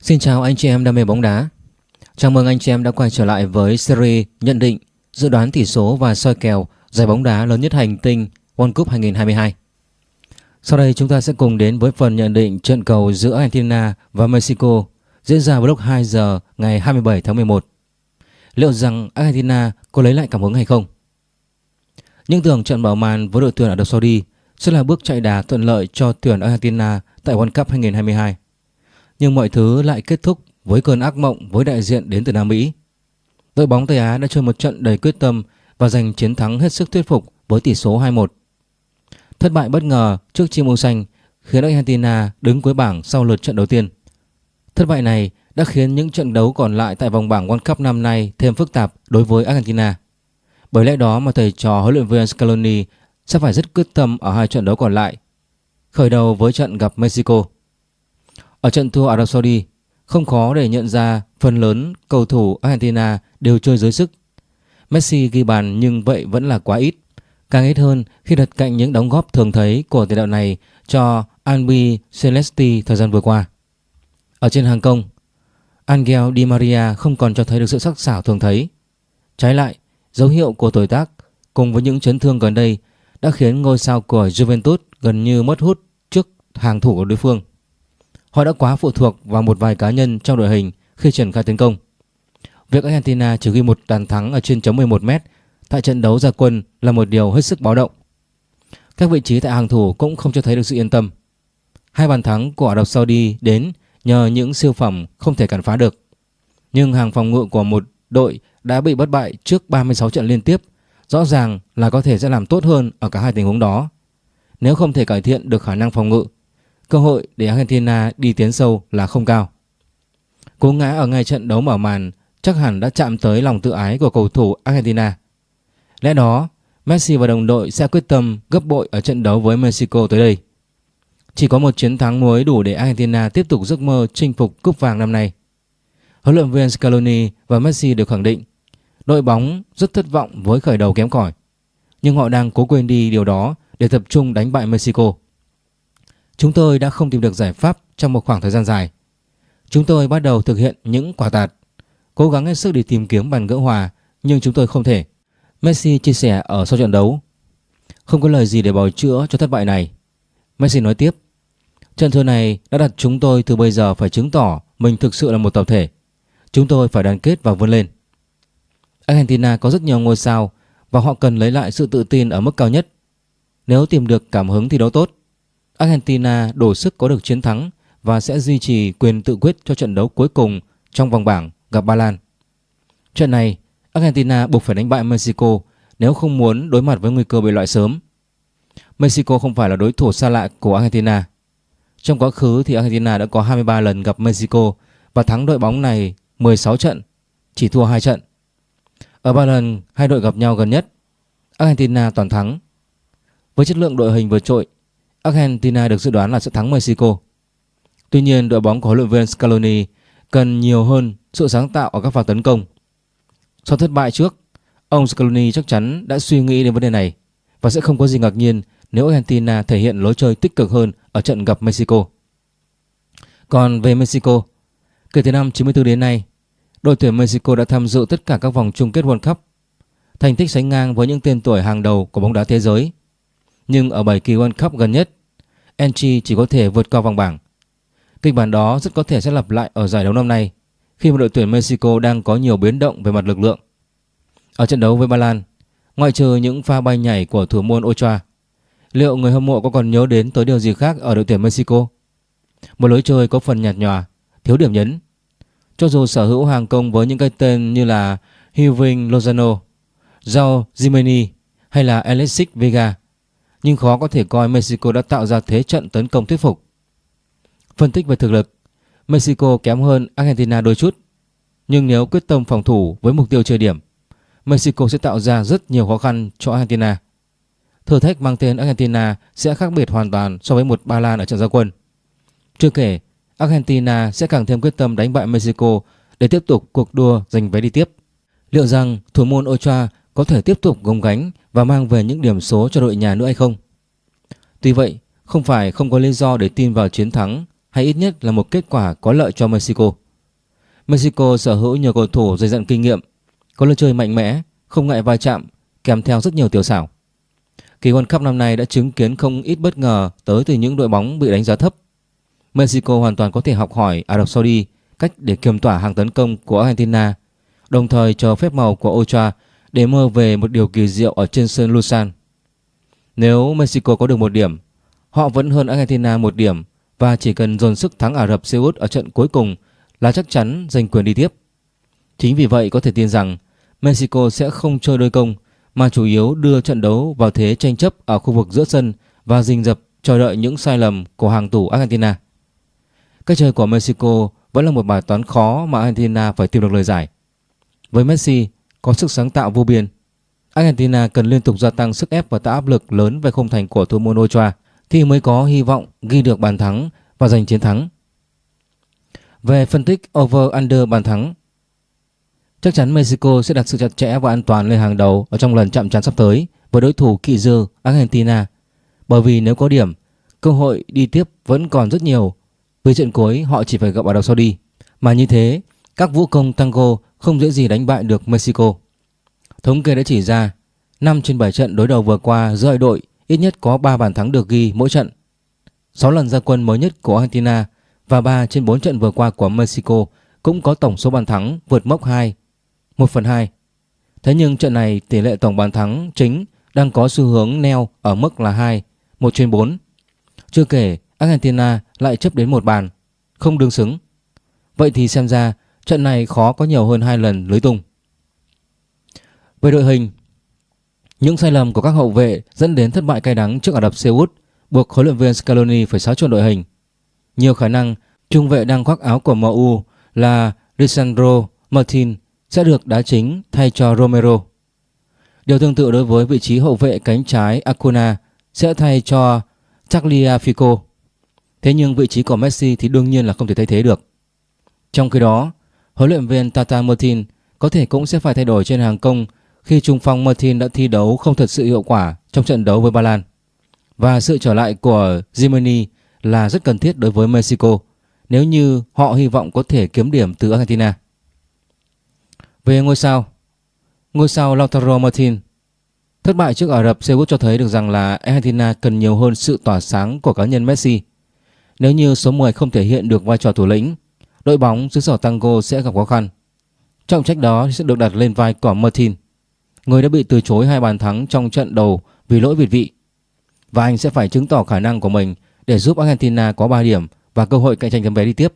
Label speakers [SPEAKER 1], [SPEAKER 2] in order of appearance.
[SPEAKER 1] Xin chào anh chị em đam mê bóng đá. Chào mừng anh chị em đã quay trở lại với series nhận định, dự đoán tỷ số và soi kèo giải bóng đá lớn nhất hành tinh World Cup 2022. Sau đây chúng ta sẽ cùng đến với phần nhận định trận cầu giữa Argentina và Mexico diễn ra vào lúc 2 giờ ngày 27 tháng 11. Liệu rằng Argentina có lấy lại cảm hứng hay không? Những tưởng trận mở màn với đội tuyển Ả Rập Saudi sẽ là bước chạy đà thuận lợi cho tuyển Argentina tại World Cup 2022. Nhưng mọi thứ lại kết thúc với cơn ác mộng với đại diện đến từ Nam Mỹ. Đội bóng Tây Á đã chơi một trận đầy quyết tâm và giành chiến thắng hết sức thuyết phục với tỷ số 2-1. Thất bại bất ngờ trước chim màu xanh khiến Argentina đứng cuối bảng sau lượt trận đầu tiên. Thất bại này đã khiến những trận đấu còn lại tại vòng bảng World Cup năm nay thêm phức tạp đối với Argentina. Bởi lẽ đó mà thầy trò huấn luyện viên Scaloni sẽ phải rất quyết tâm ở hai trận đấu còn lại. Khởi đầu với trận gặp Mexico. Ở trận thua Ả Rập Saudi, không khó để nhận ra phần lớn cầu thủ Argentina đều chơi dưới sức. Messi ghi bàn nhưng vậy vẫn là quá ít. Càng ít hơn khi đặt cạnh những đóng góp thường thấy của tiền đạo này cho Albi Celesti thời gian vừa qua. Ở trên hàng công, Angel Di Maria không còn cho thấy được sự sắc sảo thường thấy. Trái lại, dấu hiệu của tuổi tác cùng với những chấn thương gần đây đã khiến ngôi sao của Juventus gần như mất hút trước hàng thủ của đối phương. Họ đã quá phụ thuộc vào một vài cá nhân trong đội hình khi triển khai tấn công. Việc Argentina chỉ ghi một bàn thắng ở trên chấm 11m tại trận đấu ra quân là một điều hết sức báo động. Các vị trí tại hàng thủ cũng không cho thấy được sự yên tâm. Hai bàn thắng của Ả Rập Saudi đến nhờ những siêu phẩm không thể cản phá được. Nhưng hàng phòng ngự của một đội đã bị bất bại trước 36 trận liên tiếp, rõ ràng là có thể sẽ làm tốt hơn ở cả hai tình huống đó. Nếu không thể cải thiện được khả năng phòng ngự, cơ hội để Argentina đi tiến sâu là không cao. Cú ngã ở ngay trận đấu mở màn chắc hẳn đã chạm tới lòng tự ái của cầu thủ Argentina. Lẽ đó, Messi và đồng đội sẽ quyết tâm gấp bội ở trận đấu với Mexico tới đây. Chỉ có một chiến thắng mới đủ để Argentina tiếp tục giấc mơ chinh phục cúp vàng năm nay. Huấn luyện viên Scaloni và Messi đều khẳng định đội bóng rất thất vọng với khởi đầu kém cỏi, nhưng họ đang cố quên đi điều đó để tập trung đánh bại Mexico. Chúng tôi đã không tìm được giải pháp trong một khoảng thời gian dài. Chúng tôi bắt đầu thực hiện những quả tạt, cố gắng hết sức để tìm kiếm bàn gỡ hòa nhưng chúng tôi không thể. Messi chia sẻ ở sau trận đấu. Không có lời gì để bào chữa cho thất bại này. Messi nói tiếp. Trận thua này đã đặt chúng tôi từ bây giờ phải chứng tỏ mình thực sự là một tập thể. Chúng tôi phải đoàn kết và vươn lên. Argentina có rất nhiều ngôi sao và họ cần lấy lại sự tự tin ở mức cao nhất. Nếu tìm được cảm hứng thì đó tốt. Argentina đủ sức có được chiến thắng và sẽ duy trì quyền tự quyết cho trận đấu cuối cùng trong vòng bảng gặp Ba Lan. Trận này, Argentina buộc phải đánh bại Mexico nếu không muốn đối mặt với nguy cơ bị loại sớm. Mexico không phải là đối thủ xa lạ của Argentina. Trong quá khứ thì Argentina đã có 23 lần gặp Mexico và thắng đội bóng này 16 trận, chỉ thua 2 trận. Ở ba lần hai đội gặp nhau gần nhất, Argentina toàn thắng. Với chất lượng đội hình vượt trội, Argentina được dự đoán là sẽ thắng Mexico. Tuy nhiên, đội bóng của huấn luyện viên Scaloni cần nhiều hơn sự sáng tạo ở các pha tấn công. Sau thất bại trước, ông Scaloni chắc chắn đã suy nghĩ đến vấn đề này và sẽ không có gì ngạc nhiên nếu Argentina thể hiện lối chơi tích cực hơn ở trận gặp Mexico. Còn về Mexico, kể từ năm 94 đến nay, đội tuyển Mexico đã tham dự tất cả các vòng chung kết World Cup. Thành tích sánh ngang với những tên tuổi hàng đầu của bóng đá thế giới. Nhưng ở 7 kỳ World Cup gần nhất, Enchi chỉ có thể vượt qua vòng bảng. Kịch bản đó rất có thể sẽ lặp lại ở giải đấu năm nay khi mà đội tuyển Mexico đang có nhiều biến động về mặt lực lượng. Ở trận đấu với Ba Lan, ngoại trừ những pha bay nhảy của thủ môn Ochoa, liệu người hâm mộ có còn nhớ đến tới điều gì khác ở đội tuyển Mexico? Một lối chơi có phần nhạt nhòa, thiếu điểm nhấn. Cho dù sở hữu hàng công với những cái tên như là Hirving Lozano, João Jimeni hay là Alexis Vega, nhưng khó có thể coi Mexico đã tạo ra thế trận tấn công thuyết phục. Phân tích về thực lực, Mexico kém hơn Argentina đôi chút, nhưng nếu quyết tâm phòng thủ với mục tiêu chơi điểm, Mexico sẽ tạo ra rất nhiều khó khăn cho Argentina. Thử thách mang tên Argentina sẽ khác biệt hoàn toàn so với một Ba Lan ở trận gia quân. Chưa kể, Argentina sẽ càng thêm quyết tâm đánh bại Mexico để tiếp tục cuộc đua giành vé đi tiếp. Liệu rằng thủ môn Ochoa có thể tiếp tục gồng gánh và mang về những điểm số cho đội nhà nữa hay không? Tuy vậy, không phải không có lý do để tin vào chiến thắng hay ít nhất là một kết quả có lợi cho Mexico. Mexico sở hữu nhiều cầu thủ dày dặn kinh nghiệm, có lối chơi mạnh mẽ, không ngại va chạm, kèm theo rất nhiều tiểu xảo. Kỳ World Cup năm nay đã chứng kiến không ít bất ngờ tới từ những đội bóng bị đánh giá thấp. Mexico hoàn toàn có thể học hỏi Ả Rập Saudi cách để kiềm tỏa hàng tấn công của Argentina, đồng thời chờ phép màu của Ochoa để mơ về một điều kỳ diệu ở trên sân Lusan. Nếu Mexico có được một điểm, họ vẫn hơn Argentina một điểm và chỉ cần dồn sức thắng Ả Rập Xê Út ở trận cuối cùng là chắc chắn giành quyền đi tiếp. Chính vì vậy có thể tin rằng Mexico sẽ không chơi đôi công mà chủ yếu đưa trận đấu vào thế tranh chấp ở khu vực giữa sân và rình rập chờ đợi những sai lầm của hàng thủ Argentina. Cách chơi của Mexico vẫn là một bài toán khó mà Argentina phải tìm được lời giải. Với Messi có sức sáng tạo vô biên, Argentina cần liên tục gia tăng sức ép và tạo áp lực lớn về khung thành của thủ môn Ochoa thì mới có hy vọng ghi được bàn thắng và giành chiến thắng. Về phân tích over-under bàn thắng, chắc chắn Mexico sẽ đặt sự chặt chẽ và an toàn lên hàng đầu ở trong lần chạm trán sắp tới với đối thủ kỵ dư Argentina. Bởi vì nếu có điểm, cơ hội đi tiếp vẫn còn rất nhiều Với trận cuối họ chỉ phải gặp Ả Rập Saudi. Mà như thế, các vũ công tango không dễ gì đánh bại được Mexico. Thống kê đã chỉ ra 5 trên 7 trận đối đầu vừa qua giữa hai đội ít nhất có 3 bàn thắng được ghi mỗi trận. 6 lần ra quân mới nhất của Argentina và 3 trên 4 trận vừa qua của Mexico cũng có tổng số bàn thắng vượt mốc 2, 1 phần 2. Thế nhưng trận này tỷ lệ tổng bàn thắng chính đang có xu hướng neo ở mức là 2, 1 trên 4. Chưa kể Argentina lại chấp đến một bàn, không đương xứng. Vậy thì xem ra trận này khó có nhiều hơn hai lần lưới tung. Về đội hình, những sai lầm của các hậu vệ dẫn đến thất bại cay đắng trước Ả Rập Xê Út buộc huấn luyện viên Scaloni phải xáo trộn đội hình. Nhiều khả năng trung vệ đang khoác áo của MU là Lisandro Martin sẽ được đá chính thay cho Romero. Điều tương tự đối với vị trí hậu vệ cánh trái Acuna sẽ thay cho Tagliafico. Thế nhưng vị trí của Messi thì đương nhiên là không thể thay thế được. Trong khi đó, huấn luyện viên Tata Martin có thể cũng sẽ phải thay đổi trên hàng công khi trung phong Martin đã thi đấu không thật sự hiệu quả trong trận đấu với Ba Lan. Và sự trở lại của Jimmy là rất cần thiết đối với Mexico nếu như họ hy vọng có thể kiếm điểm từ Argentina. Về ngôi sao, ngôi sao Lautaro Martin thất bại trước Ả Rập Xê Út cho thấy được rằng là Argentina cần nhiều hơn sự tỏa sáng của cá nhân Messi. Nếu như số 10 không thể hiện được vai trò thủ lĩnh, đội bóng xứ sở Tango sẽ gặp khó khăn. Trọng trách đó sẽ được đặt lên vai của Martin, người đã bị từ chối hai bàn thắng trong trận đầu vì lỗi việt vị. Và anh sẽ phải chứng tỏ khả năng của mình để giúp Argentina có 3 điểm và cơ hội cạnh tranh tấm vé đi tiếp.